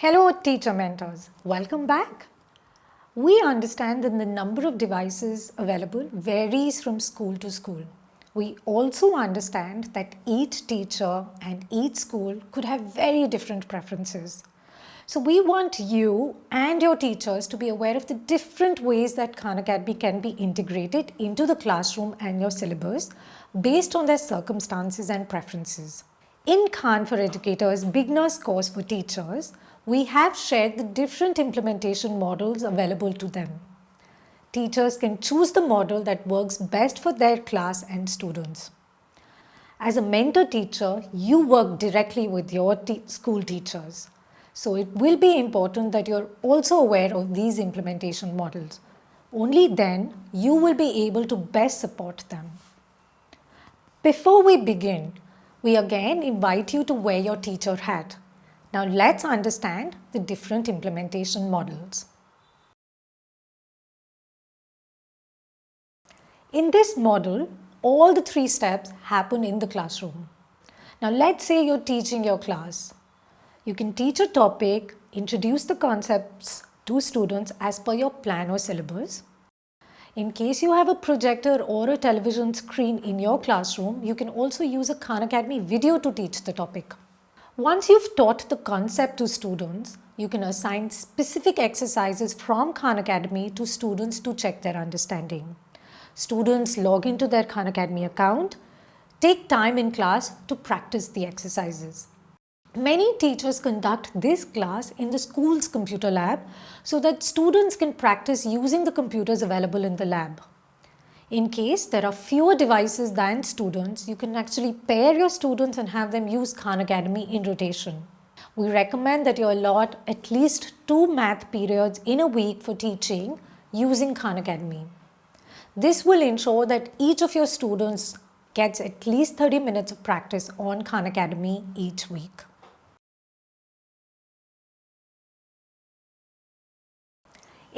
Hello teacher mentors, welcome back. We understand that the number of devices available varies from school to school. We also understand that each teacher and each school could have very different preferences. So we want you and your teachers to be aware of the different ways that Khan Academy can be integrated into the classroom and your syllabus based on their circumstances and preferences. In Khan for Educators Beginners course for teachers, we have shared the different implementation models available to them. Teachers can choose the model that works best for their class and students. As a mentor teacher, you work directly with your te school teachers. So it will be important that you're also aware of these implementation models. Only then you will be able to best support them. Before we begin, we again invite you to wear your teacher hat now let's understand the different implementation models. In this model, all the three steps happen in the classroom. Now let's say you're teaching your class. You can teach a topic, introduce the concepts to students as per your plan or syllabus. In case you have a projector or a television screen in your classroom, you can also use a Khan Academy video to teach the topic. Once you've taught the concept to students, you can assign specific exercises from Khan Academy to students to check their understanding. Students log into their Khan Academy account, take time in class to practice the exercises. Many teachers conduct this class in the school's computer lab so that students can practice using the computers available in the lab. In case there are fewer devices than students, you can actually pair your students and have them use Khan Academy in rotation. We recommend that you allot at least two math periods in a week for teaching using Khan Academy. This will ensure that each of your students gets at least 30 minutes of practice on Khan Academy each week.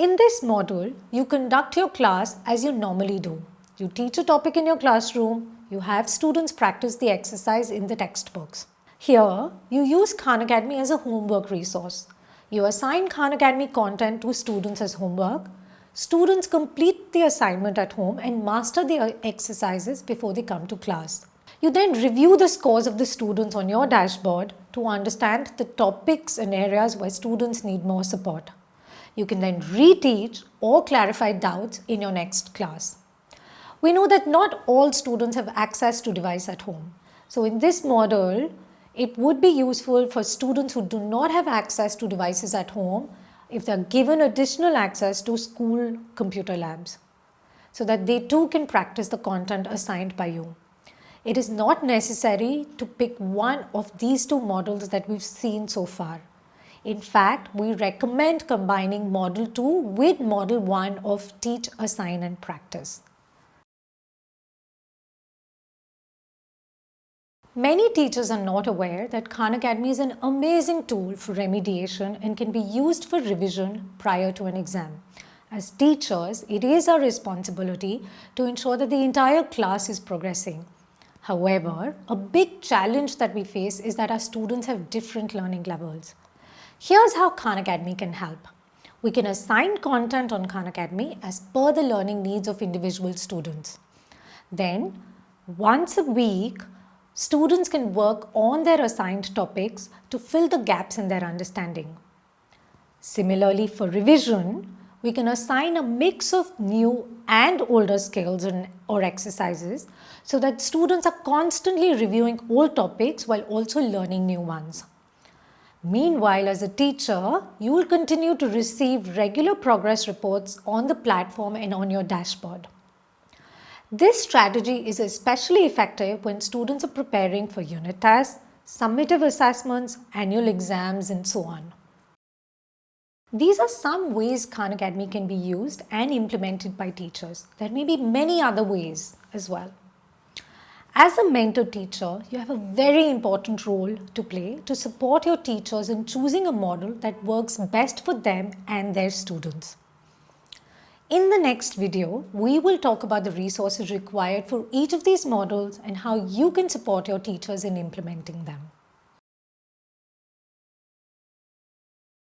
In this module, you conduct your class as you normally do. You teach a topic in your classroom, you have students practice the exercise in the textbooks. Here, you use Khan Academy as a homework resource. You assign Khan Academy content to students as homework. Students complete the assignment at home and master the exercises before they come to class. You then review the scores of the students on your dashboard to understand the topics and areas where students need more support. You can then reteach or clarify doubts in your next class. We know that not all students have access to device at home. So in this model, it would be useful for students who do not have access to devices at home if they are given additional access to school computer labs so that they too can practice the content assigned by you. It is not necessary to pick one of these two models that we've seen so far. In fact, we recommend combining model 2 with model 1 of teach, assign and practice. Many teachers are not aware that Khan Academy is an amazing tool for remediation and can be used for revision prior to an exam. As teachers, it is our responsibility to ensure that the entire class is progressing. However, a big challenge that we face is that our students have different learning levels. Here's how Khan Academy can help. We can assign content on Khan Academy as per the learning needs of individual students. Then, once a week, students can work on their assigned topics to fill the gaps in their understanding. Similarly, for revision, we can assign a mix of new and older skills and, or exercises so that students are constantly reviewing old topics while also learning new ones. Meanwhile, as a teacher, you will continue to receive regular progress reports on the platform and on your dashboard. This strategy is especially effective when students are preparing for unit tests, summative assessments, annual exams and so on. These are some ways Khan Academy can be used and implemented by teachers. There may be many other ways as well. As a mentor teacher, you have a very important role to play to support your teachers in choosing a model that works best for them and their students. In the next video, we will talk about the resources required for each of these models and how you can support your teachers in implementing them.